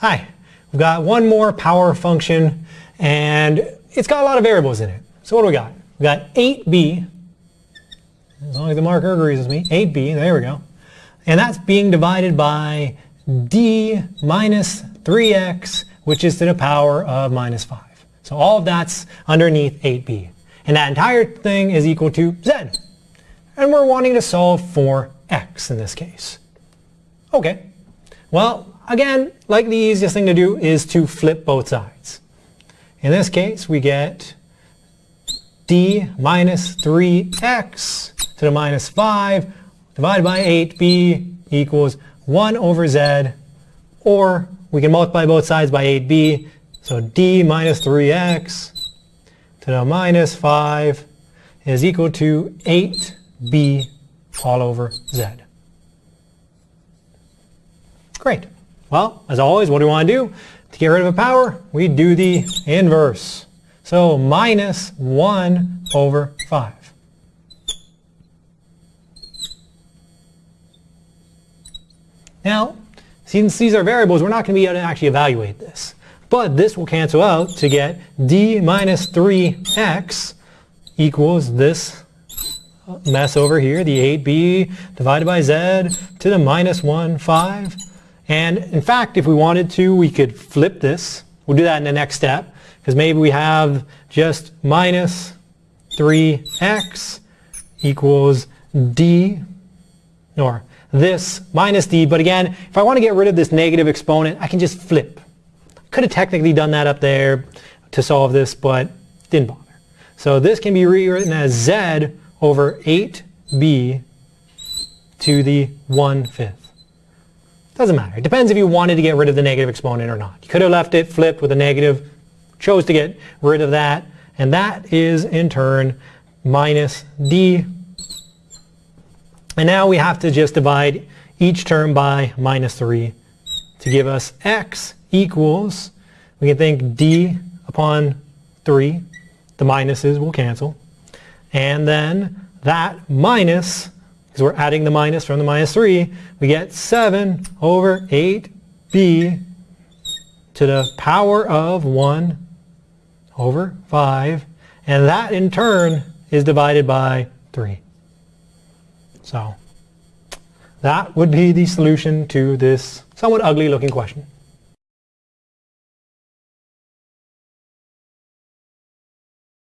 Hi, we've got one more power function and it's got a lot of variables in it. So what do we got? We've got 8b, as long as the marker agrees with me, 8b, there we go. And that's being divided by d minus 3x, which is to the power of minus 5. So all of that's underneath 8b. And that entire thing is equal to z. And we're wanting to solve for x in this case. Okay. Well, again, like the easiest thing to do is to flip both sides. In this case, we get d minus 3x to the minus 5 divided by 8b equals 1 over z, or we can multiply both sides by 8b, so d minus 3x to the minus 5 is equal to 8b all over z. Great. Well, as always, what do we want to do? To get rid of a power, we do the inverse. So minus 1 over 5. Now, since these are variables, we're not going to be able to actually evaluate this. But this will cancel out to get d minus 3x equals this mess over here, the 8b divided by z to the minus 1, 5. And in fact, if we wanted to, we could flip this. We'll do that in the next step, because maybe we have just minus 3x equals d, or this minus d, but again, if I want to get rid of this negative exponent, I can just flip. Could have technically done that up there to solve this, but didn't bother. So this can be rewritten as z over 8b to the 1 fifth. Doesn't matter. It depends if you wanted to get rid of the negative exponent or not. You could have left it flipped with a negative, chose to get rid of that, and that is in turn minus d. And now we have to just divide each term by minus 3 to give us x equals, we can think d upon 3, the minuses will cancel, and then that minus, because we're adding the minus from the minus 3, we get 7 over 8b to the power of 1 over 5, and that in turn is divided by 3. So that would be the solution to this somewhat ugly looking question.